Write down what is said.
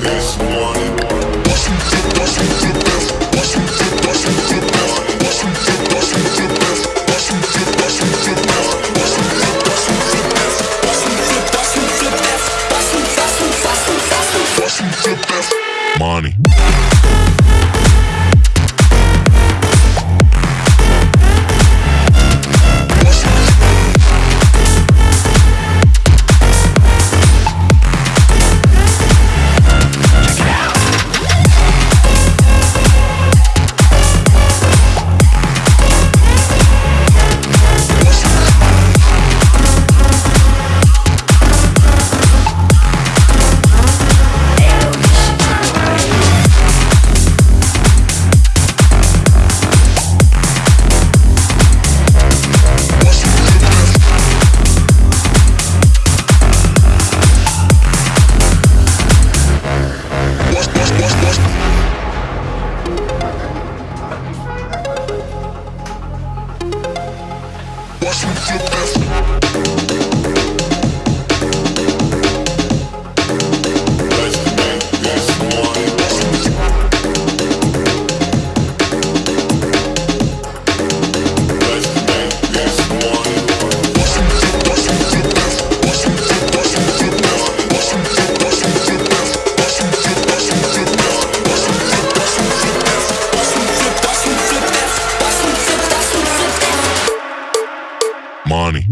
This money. watch me flip that. money.